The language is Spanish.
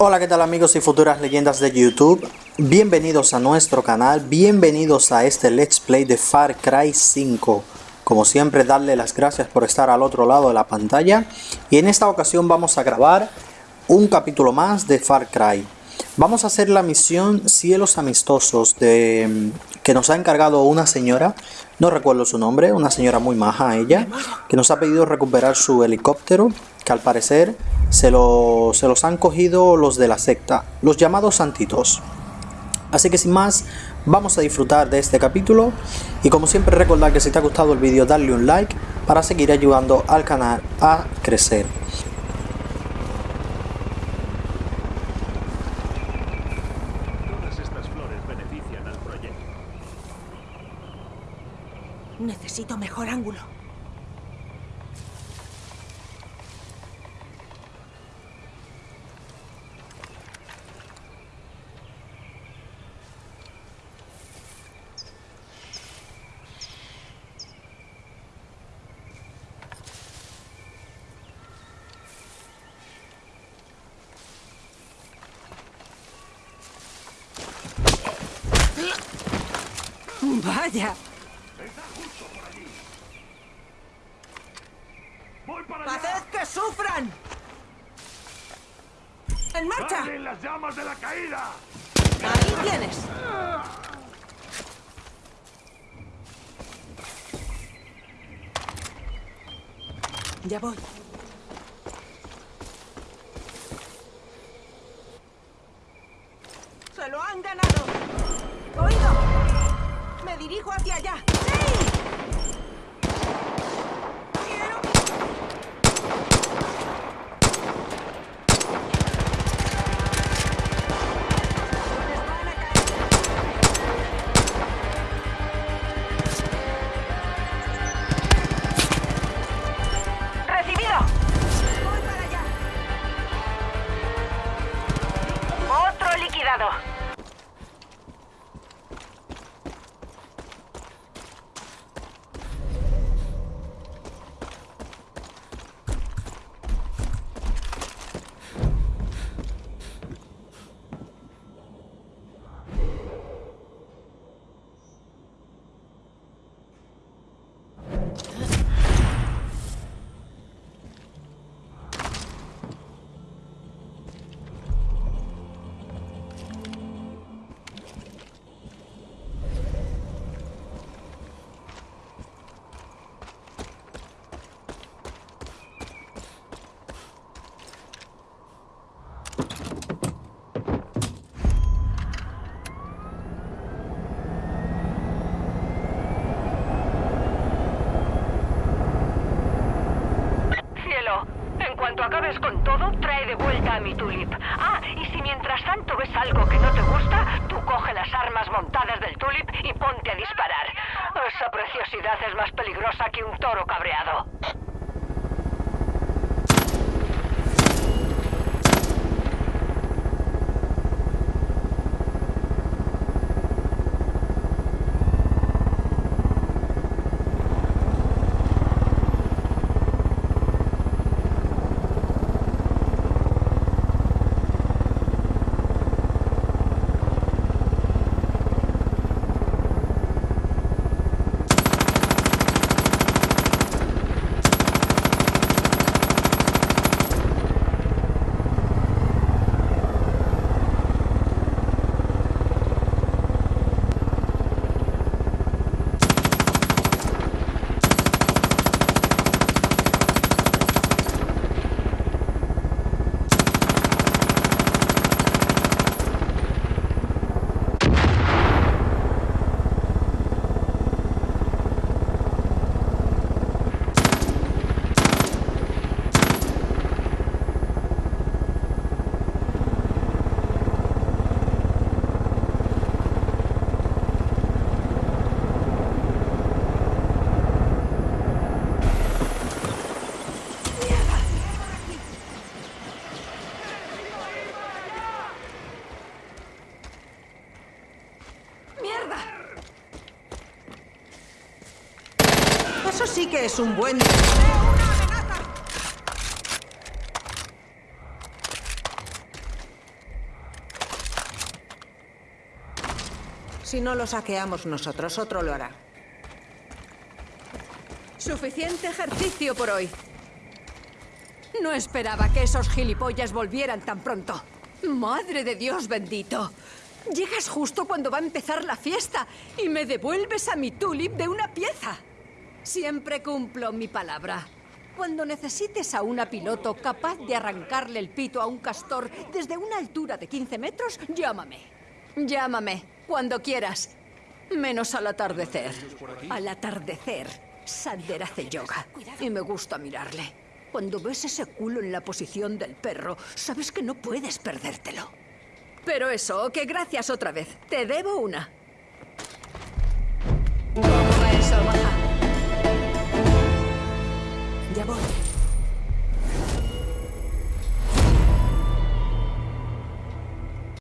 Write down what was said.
Hola, ¿qué tal amigos y futuras leyendas de YouTube? Bienvenidos a nuestro canal, bienvenidos a este Let's Play de Far Cry 5. Como siempre, darle las gracias por estar al otro lado de la pantalla. Y en esta ocasión vamos a grabar un capítulo más de Far Cry. Vamos a hacer la misión Cielos Amistosos de, que nos ha encargado una señora, no recuerdo su nombre, una señora muy maja ella, que nos ha pedido recuperar su helicóptero, que al parecer se, lo, se los han cogido los de la secta, los llamados santitos. Así que sin más, vamos a disfrutar de este capítulo y como siempre recordar que si te ha gustado el vídeo darle un like para seguir ayudando al canal a crecer. Todas estas flores benefician al proyecto. Necesito mejor ángulo. Vaya, ¡Voy para allá! haced que sufran. En marcha. ¡Dale en las llamas de la caída! Ahí tienes. Ya voy. ¡Se lo han ganado! ¡Oído! ¡Me dirijo hacia allá! ¡Recibido! ¡Voy para allá! Otro liquidado. Cuanto acabes con todo, trae de vuelta a mi tulip. Ah, y si mientras tanto ves algo que no te gusta, tú coge las armas montadas del tulip y ponte a disparar. Esa preciosidad es más peligrosa que un toro cabreado. sí que es un buen... Si no lo saqueamos nosotros, otro lo hará. Suficiente ejercicio por hoy. No esperaba que esos gilipollas volvieran tan pronto. ¡Madre de Dios bendito! Llegas justo cuando va a empezar la fiesta y me devuelves a mi tulip de una pieza. Siempre cumplo mi palabra. Cuando necesites a una piloto capaz de arrancarle el pito a un castor desde una altura de 15 metros, llámame. Llámame, cuando quieras. Menos al atardecer. Al atardecer, Sander hace yoga. Y me gusta mirarle. Cuando ves ese culo en la posición del perro, sabes que no puedes perdértelo. Pero eso, que gracias otra vez. Te debo una.